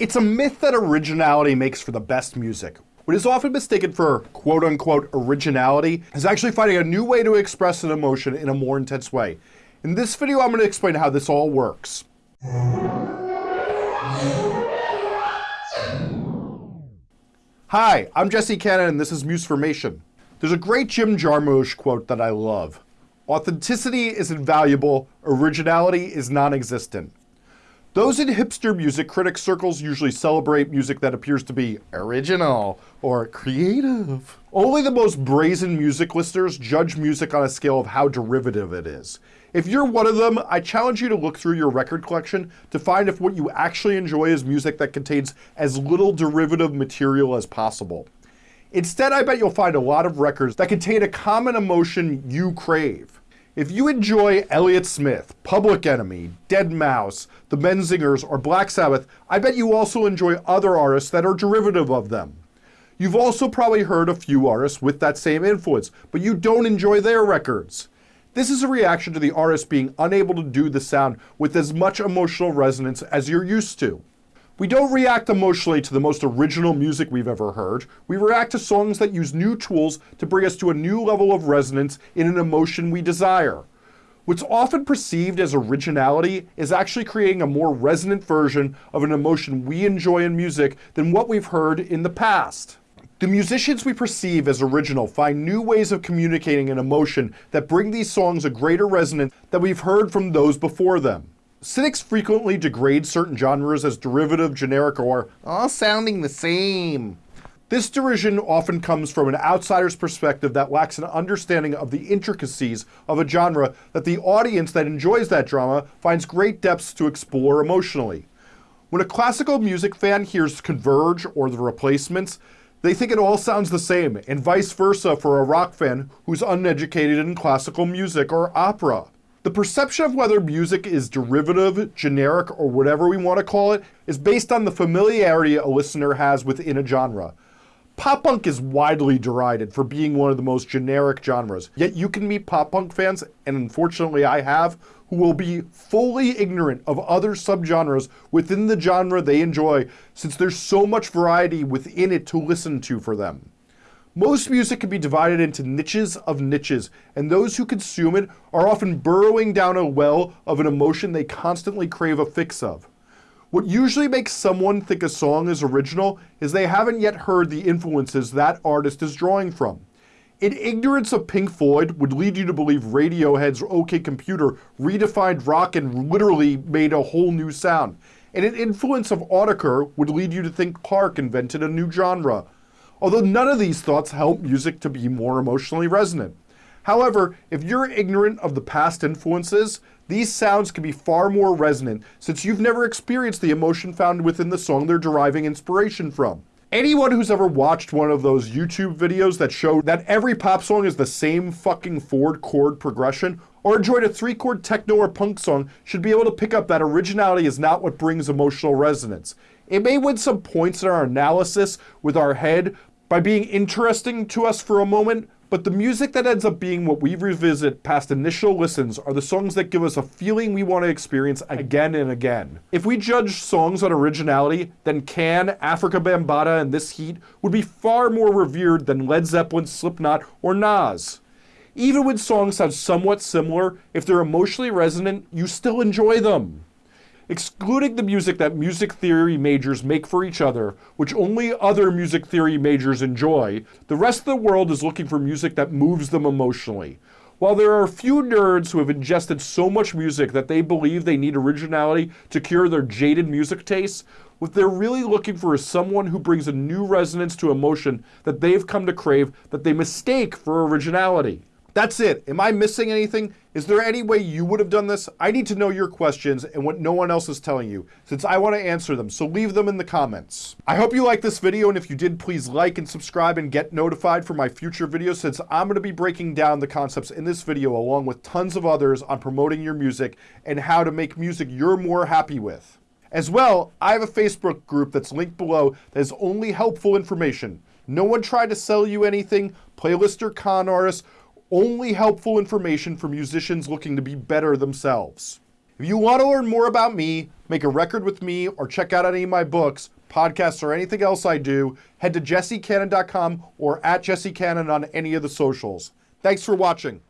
It's a myth that originality makes for the best music. What is often mistaken for quote unquote originality is actually finding a new way to express an emotion in a more intense way. In this video, I'm going to explain how this all works. Hi, I'm Jesse Cannon and this is Musformation. There's a great Jim Jarmusch quote that I love. Authenticity is invaluable, originality is non-existent. Those in hipster music critic circles usually celebrate music that appears to be original or creative. Only the most brazen music listeners judge music on a scale of how derivative it is. If you're one of them, I challenge you to look through your record collection to find if what you actually enjoy is music that contains as little derivative material as possible. Instead, I bet you'll find a lot of records that contain a common emotion you crave. If you enjoy Elliott Smith, Public Enemy, Deadmau5, The Menzingers, or Black Sabbath, I bet you also enjoy other artists that are derivative of them. You've also probably heard a few artists with that same influence, but you don't enjoy their records. This is a reaction to the artist being unable to do the sound with as much emotional resonance as you're used to. We don't react emotionally to the most original music we've ever heard. We react to songs that use new tools to bring us to a new level of resonance in an emotion we desire. What's often perceived as originality is actually creating a more resonant version of an emotion we enjoy in music than what we've heard in the past. The musicians we perceive as original find new ways of communicating an emotion that bring these songs a greater resonance than we've heard from those before them. Cynics frequently degrade certain genres as derivative, generic, or all sounding the same. This derision often comes from an outsider's perspective that lacks an understanding of the intricacies of a genre that the audience that enjoys that drama finds great depths to explore emotionally. When a classical music fan hears Converge or The Replacements, they think it all sounds the same, and vice versa for a rock fan who's uneducated in classical music or opera. The perception of whether music is derivative, generic, or whatever we want to call it is based on the familiarity a listener has within a genre. Pop punk is widely derided for being one of the most generic genres, yet you can meet pop punk fans, and unfortunately I have, who will be fully ignorant of other subgenres within the genre they enjoy since there's so much variety within it to listen to for them. Most music can be divided into niches of niches, and those who consume it are often burrowing down a well of an emotion they constantly crave a fix of. What usually makes someone think a song is original is they haven't yet heard the influences that artist is drawing from. In ignorance of Pink Floyd would lead you to believe Radiohead's OK Computer redefined rock and literally made a whole new sound. And an influence of Autechre would lead you to think Clark invented a new genre although none of these thoughts help music to be more emotionally resonant. However, if you're ignorant of the past influences, these sounds can be far more resonant since you've never experienced the emotion found within the song they're deriving inspiration from. Anyone who's ever watched one of those YouTube videos that show that every pop song is the same fucking four chord progression, or enjoyed a three chord techno or punk song should be able to pick up that originality is not what brings emotional resonance. It may win some points in our analysis with our head, by being interesting to us for a moment, but the music that ends up being what we revisit past initial listens are the songs that give us a feeling we want to experience again and again. If we judge songs on originality, then Can, Afrika Bambaataa, and This Heat would be far more revered than Led Zeppelin, Slipknot, or Nas. Even when songs sound somewhat similar, if they're emotionally resonant, you still enjoy them. Excluding the music that music theory majors make for each other, which only other music theory majors enjoy, the rest of the world is looking for music that moves them emotionally. While there are a few nerds who have ingested so much music that they believe they need originality to cure their jaded music tastes, what they're really looking for is someone who brings a new resonance to emotion that they've come to crave that they mistake for originality. That's it. Am I missing anything? Is there any way you would have done this? I need to know your questions and what no one else is telling you, since I want to answer them, so leave them in the comments. I hope you liked this video, and if you did, please like and subscribe and get notified for my future videos, since I'm going to be breaking down the concepts in this video along with tons of others on promoting your music and how to make music you're more happy with. As well, I have a Facebook group that's linked below that is only helpful information. No one tried to sell you anything, playlist or con artists, only helpful information for musicians looking to be better themselves. If you want to learn more about me, make a record with me, or check out any of my books, podcasts, or anything else I do, head to jessecannon.com or at jessecannon on any of the socials. Thanks for watching.